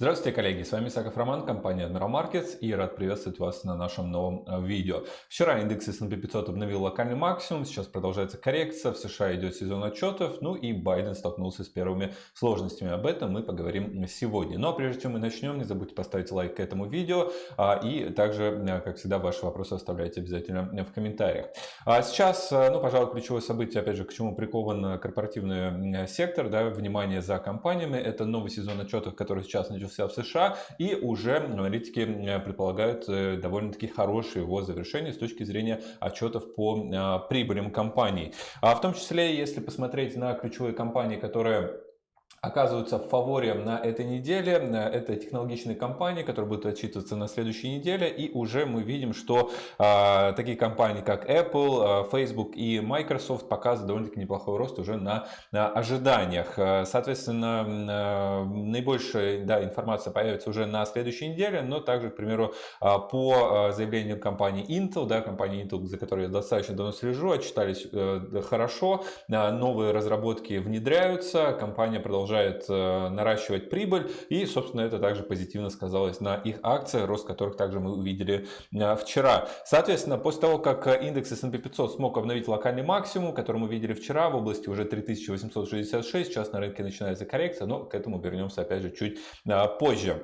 Здравствуйте, коллеги! С вами Саков Роман, компания Admiral Markets и рад приветствовать вас на нашем новом э, видео. Вчера индекс S&P 500 обновил локальный максимум, сейчас продолжается коррекция, в США идет сезон отчетов, ну и Байден столкнулся с первыми сложностями. Об этом мы поговорим сегодня. Но прежде чем мы начнем, не забудьте поставить лайк к этому видео а, и также, э, как всегда, ваши вопросы оставляйте обязательно в комментариях. А сейчас, э, ну, пожалуй, ключевое событие, опять же, к чему прикован корпоративный сектор, да, внимание за компаниями, это новый сезон отчетов, который сейчас сейчас начался в США, и уже аналитики э, предполагают э, довольно-таки хорошее его завершение с точки зрения отчетов по э, прибылям компаний. А в том числе, если посмотреть на ключевые компании, которые оказываются в фаворе на этой неделе. Это технологичные компании, которые будут отчитываться на следующей неделе. И уже мы видим, что э, такие компании, как Apple, э, Facebook и Microsoft показывают довольно-таки неплохой рост уже на, на ожиданиях. Соответственно, э, наибольшая да, информация появится уже на следующей неделе, но также, к примеру, по заявлению компании Intel, да, компании Intel, за которой я достаточно давно слежу, отчитались э, хорошо, новые разработки внедряются, компания продолжает продолжает э, наращивать прибыль. И, собственно, это также позитивно сказалось на их акциях, рост которых также мы увидели э, вчера. Соответственно, после того, как индекс S&P 500 смог обновить локальный максимум, который мы видели вчера в области уже 3866, сейчас на рынке начинается коррекция, но к этому вернемся опять же чуть э, позже.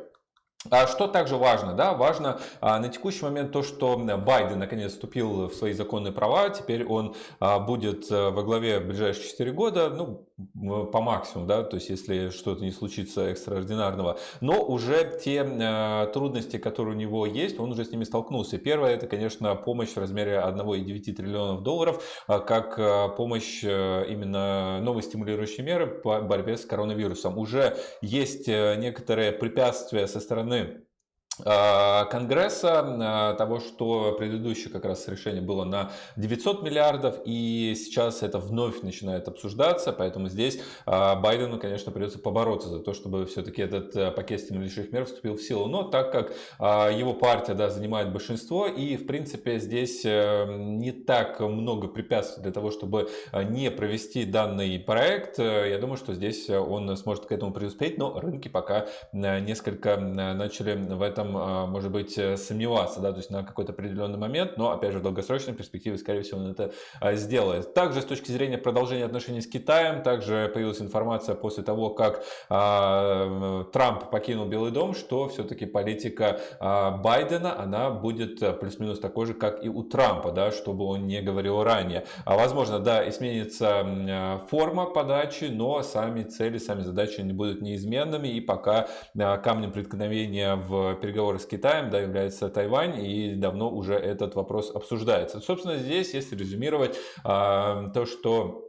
А что также важно? Да, важно а, на текущий момент то, что Байден наконец вступил в свои законные права. Теперь он а, будет а, во главе в ближайшие 4 года, ну, по максимуму, да, то есть если что-то не случится экстраординарного. Но уже те а, трудности, которые у него есть, он уже с ними столкнулся. Первое, это, конечно, помощь в размере 1,9 триллионов долларов, как помощь именно новой стимулирующей меры по борьбе с коронавирусом. Уже есть некоторые препятствия со стороны стороны а, Конгресса, а, того, что предыдущее как раз решение было на 900 миллиардов, и сейчас это вновь начинает обсуждаться, поэтому здесь а, Байдену, конечно, придется побороться за то, чтобы все-таки этот пакет стимулирующих мер вступил в силу. Но так как его партия да, занимает большинство, и в принципе здесь э, не так много препятствий для того, чтобы не провести данный проект, э, я думаю, что здесь он сможет к этому преуспеть, но рынки пока несколько начали в этом этом, а, может быть, э, сомневаться, да, то есть на какой-то определенный момент, но, опять же, в долгосрочной перспективе, скорее всего, он это а, сделает. Также с точки зрения продолжения отношений с Китаем, также появилась информация после того, как а, Трамп покинул Белый дом, что все-таки политика Байдена, она будет э, плюс-минус такой же, как и у Трампа, да, чтобы он не говорил ранее. А возможно, да, изменится форма подачи, но сами цели, сами задачи не будут неизменными, и пока камнем преткновения в переговорах переговоры с Китаем да, является Тайвань, и давно уже этот вопрос обсуждается. Собственно, здесь, если резюмировать, а, то, что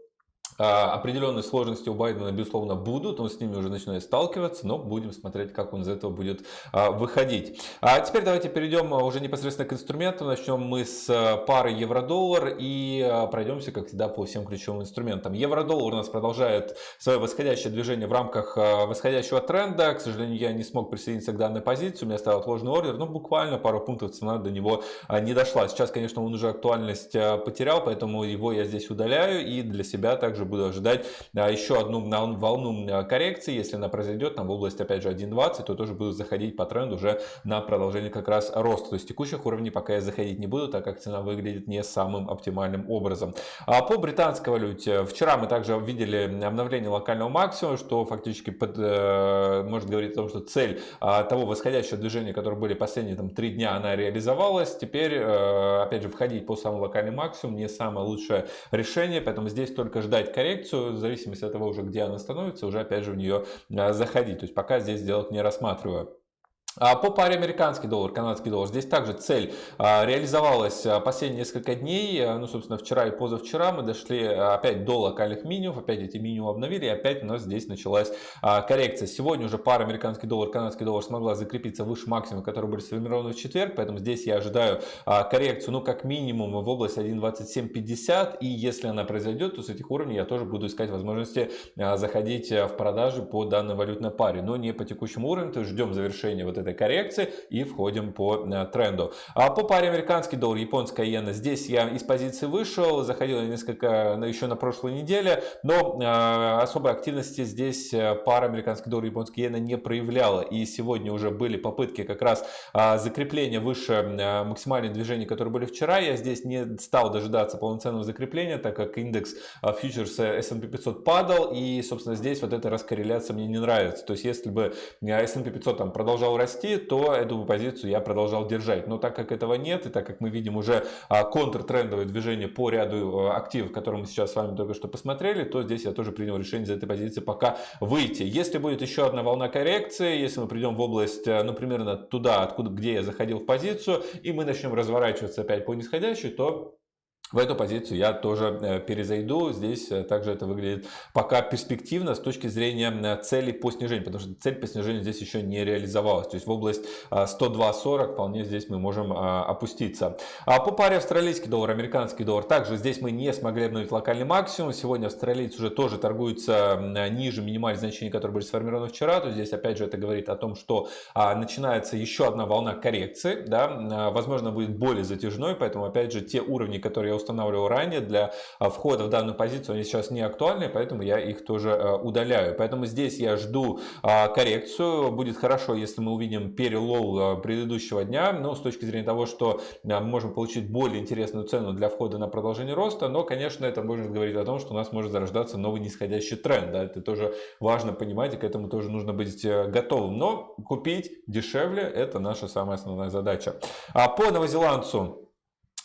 определенные сложности у Байдена, безусловно, будут, он с ними уже начинает сталкиваться, но будем смотреть, как он из этого будет а, выходить. А теперь давайте перейдем уже непосредственно к инструментам. Начнем мы с пары евро-доллар и пройдемся, как всегда, по всем ключевым инструментам. Евро-доллар у нас продолжает свое восходящее движение в рамках восходящего тренда. К сожалению, я не смог присоединиться к данной позиции, у меня стоял отложенный ордер, но буквально пару пунктов цена до него не дошла. Сейчас, конечно, он уже актуальность потерял, поэтому его я здесь удаляю и для себя также также буду ожидать а, еще одну волну а, коррекции. Если она произойдет там в область опять же 1.20, то тоже буду заходить по тренду уже на продолжение как раз роста. То есть текущих уровней пока я заходить не буду, так как цена выглядит не самым оптимальным образом. А по британской валюте, вчера мы также видели обновление локального максимума, что фактически под, э, может говорить о том, что цель того восходящего движения, которое были последние там, три дня, она реализовалась. Теперь, э, опять же, входить по самому локальному максимуму не самое лучшее решение, поэтому здесь только ждать коррекцию, в зависимости от того уже, где она становится, уже опять же в нее а, заходить. То есть пока здесь сделать не рассматриваю. А по паре американский доллар, канадский доллар, здесь также цель а, реализовалась а, последние несколько дней, ну, собственно, вчера и позавчера мы дошли опять до локальных минимумов, опять эти минимумы обновили, и опять у нас здесь началась коррекция. Сегодня уже пара американский доллар, канадский доллар смогла закрепиться выше максимума, который были сформированы в четверг, поэтому здесь я ожидаю коррекцию, ну, как минимум в область 1.2750, и если она произойдет, то с этих уровней я тоже буду искать возможности заходить в продажи по данной валютной паре, но не по текущему уровню, то есть ждем завершения вот этой этой коррекции и входим по тренду. А по паре американский доллар, японская иена, здесь я из позиции вышел, заходил несколько еще на прошлой неделе, но особой активности здесь пара американский доллар, японская иена не проявляла. И сегодня уже были попытки как раз закрепления выше максимальных движений, которые были вчера. Я здесь не стал дожидаться полноценного закрепления, так как индекс фьючерса S&P 500 падал, и, собственно, здесь вот эта раскорреляция мне не нравится. То есть, если бы S&P 500 там продолжал расти, то эту позицию я продолжал держать. Но так как этого нет, и так как мы видим уже контртрендовое движение по ряду активов, которые мы сейчас с вами только что посмотрели, то здесь я тоже принял решение из этой позиции пока выйти. Если будет еще одна волна коррекции, если мы придем в область, ну, примерно туда, откуда, где я заходил в позицию, и мы начнем разворачиваться опять по нисходящей, то в эту позицию я тоже э, перезайду. Здесь э, также это выглядит пока перспективно с точки зрения э, цели по снижению, потому что цель по снижению здесь еще не реализовалась. То есть в область 102.40 вполне здесь мы можем опуститься. А по паре австралийский доллар, американский доллар, также здесь мы не смогли обновить локальный максимум. Сегодня австралиец уже тоже торгуется ниже минимальных значений, которые были сформированы вчера. То есть здесь опять же это говорит о том, что начинается еще одна волна коррекции. Да? Возможно будет более затяжной, поэтому опять же те уровни, которые я устанавливал ранее для а, входа в данную позицию, они сейчас не актуальны, поэтому я их тоже а, удаляю. Поэтому здесь я жду а, коррекцию. Будет хорошо, если мы увидим перелоу предыдущего дня, но с точки зрения того, что мы можем получить более интересную цену для входа на продолжение роста, но, конечно, это может говорить о том, что у нас может зарождаться новый нисходящий тренд. Да? Это тоже важно понимать, и к этому тоже нужно быть э, готовым. Но купить дешевле – это наша самая основная задача. А по новозеландцу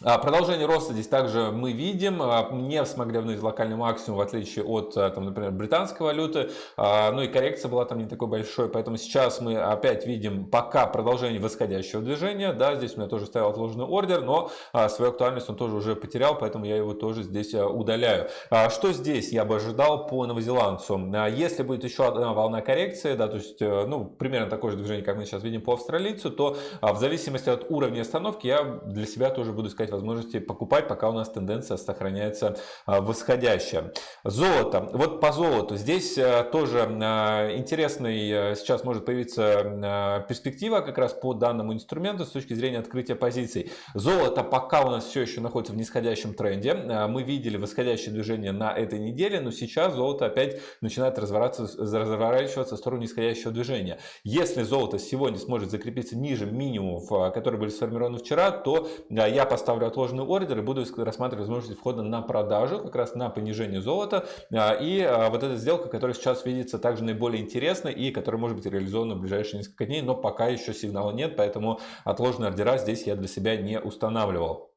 продолжение роста здесь также мы видим, а, не смогли обновить локальный максимум, в отличие от, а, там, например, британской валюты, ну и коррекция была там не такой большой, поэтому сейчас мы опять видим пока продолжение восходящего движения, да, здесь у меня тоже стоял отложенный ордер, но свою актуальность он тоже уже потерял, поэтому я его тоже здесь удаляю. Что здесь я бы ожидал по новозеландцу? Если будет еще одна волна коррекции, да, то есть, э, ну, примерно такое же движение, как мы сейчас видим по австралийцу, то в зависимости от уровня остановки я для себя тоже буду искать возможности покупать, пока у нас тенденция сохраняется а, восходящая. Золото. Вот по золоту. Здесь а, тоже а, интересный сейчас может появиться перспектива как раз по данному инструменту с точки зрения открытия позиций. Золото пока у нас все еще находится в нисходящем тренде. Мы видели восходящее движение на этой неделе, но сейчас золото опять начинает разворачиваться в сторону нисходящего движения. Если золото сегодня сможет закрепиться ниже минимумов, которые были сформированы вчера, то я поставлю ставлю отложенный ордер и буду рассматривать возможность входа на продажу, как раз на понижение золота. А, и а, вот эта сделка, которая сейчас видится также наиболее интересной и которая может быть реализована в ближайшие несколько дней, но пока еще сигнала нет, поэтому отложенные ордера здесь я для себя не устанавливал.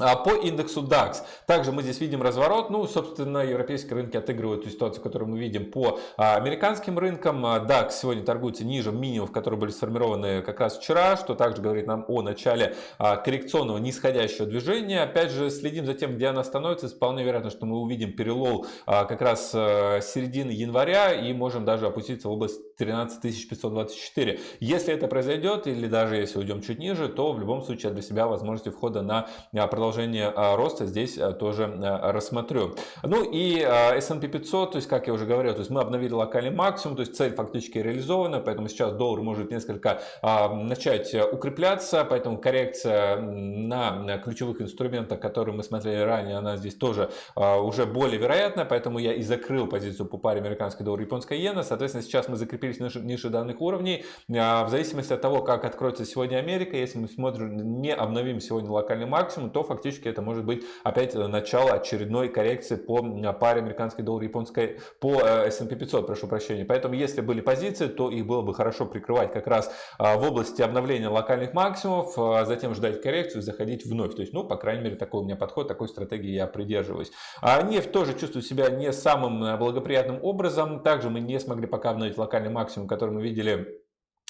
А по индексу DAX. Также мы здесь видим разворот. Ну, собственно, европейские рынки отыгрывают ту ситуацию, которую мы видим по а, американским рынкам. DAX сегодня торгуется ниже минимумов, которые были сформированы как раз вчера, что также говорит нам о начале а, коррекционного нисходящего движения. Опять же, следим за тем, где она становится. Вполне вероятно, что мы увидим перелол как раз середины января и можем даже опуститься в область 13524. Если это произойдет, или даже если уйдем чуть ниже, то в любом случае для себя возможности входа на продолжение продолжение а, роста здесь а, тоже а, рассмотрю. Ну и S&P 500, то есть, как я уже говорил, то есть мы обновили локальный максимум, то есть цель фактически реализована, поэтому сейчас доллар может несколько начать укрепляться, поэтому коррекция на ключевых инструментах, которые мы смотрели ранее, она здесь тоже уже более вероятна, поэтому я и закрыл позицию по паре американский доллар японская иена, соответственно, сейчас мы закрепились ниже, ниже данных уровней, в зависимости от того, как откроется сегодня Америка, если мы смотрим, не обновим сегодня локальный максимум, то фактически это может быть опять э, начало очередной коррекции по паре американский доллар японской по э, S&P 500, прошу прощения. Поэтому если были позиции, то их было бы хорошо прикрывать как раз а, в области обновления локальных максимумов, а затем ждать коррекцию заходить вновь. То есть, ну, по крайней мере, такой у меня подход, такой стратегии я придерживаюсь. А нефть тоже чувствует себя не самым э, благоприятным образом. Также мы не смогли пока обновить локальный максимум, который мы видели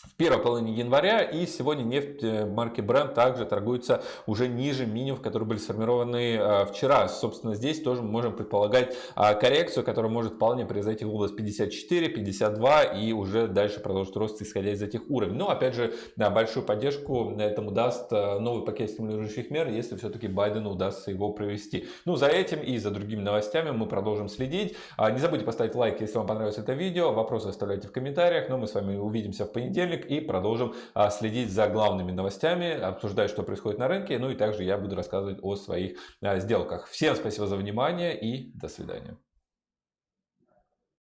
в первой половине января. И сегодня нефть э, марки Brent также торгуется уже ниже минимумов, которые были сформированы э, вчера. Собственно, здесь тоже мы можем предполагать а, коррекцию, которая может вполне произойти в область 54, 52 и уже дальше продолжить рост, исходя из этих уровней. Но, опять же, да, большую поддержку этому даст э, новый пакет стимулирующих мер, если все-таки Байдену удастся его провести. Ну, за этим и за другими новостями мы продолжим следить. А, не забудьте поставить лайк, если вам понравилось это видео. Вопросы оставляйте в комментариях. Но мы с вами увидимся в понедельник понедельник и продолжим а, следить за главными новостями, обсуждать, что происходит на рынке. Ну и также я буду рассказывать о своих а, сделках. Всем спасибо за внимание и до свидания.